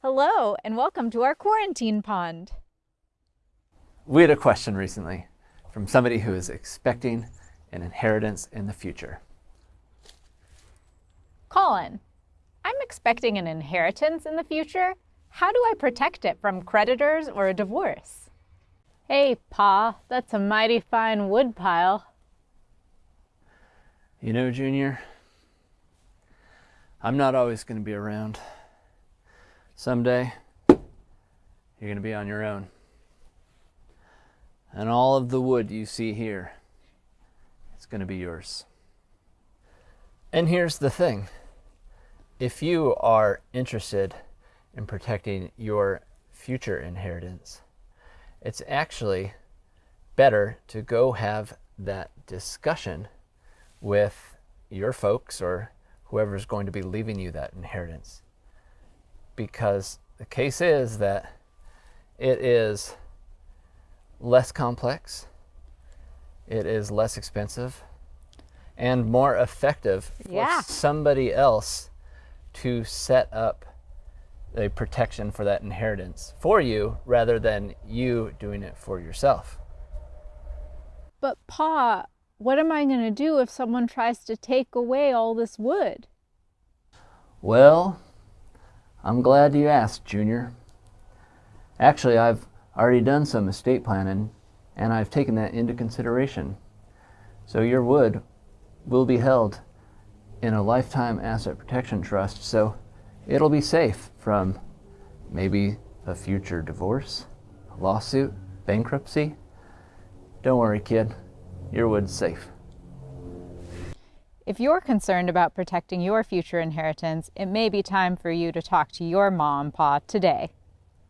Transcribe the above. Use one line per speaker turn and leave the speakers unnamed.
Hello, and welcome to our quarantine pond.
We had a question recently from somebody who is expecting an inheritance in the future.
Colin, I'm expecting an inheritance in the future. How do I protect it from creditors or a divorce? Hey, Pa, that's a mighty fine wood pile.
You know, Junior, I'm not always going to be around. Someday, you're going to be on your own. And all of the wood you see here, it's going to be yours. And here's the thing if you are interested in protecting your future inheritance, it's actually better to go have that discussion with your folks or whoever's going to be leaving you that inheritance. Because the case is that it is less complex, it is less expensive, and more effective for
Yeah.
somebody else to set up a protection for that inheritance for you rather than you doing it for yourself.
But, Pa, what am I going to do if someone tries to take away all this wood?
Well, I'm glad you asked, Junior. Actually, I've already done some estate planning and I've taken that into consideration. So your wood will be held in a lifetime asset protection trust, so it'll be safe from maybe a future divorce, lawsuit, bankruptcy. Don't worry, kid. Your wood's safe.
If you're concerned about protecting your future inheritance, it may be time for you to talk to your mom, and Pa, today.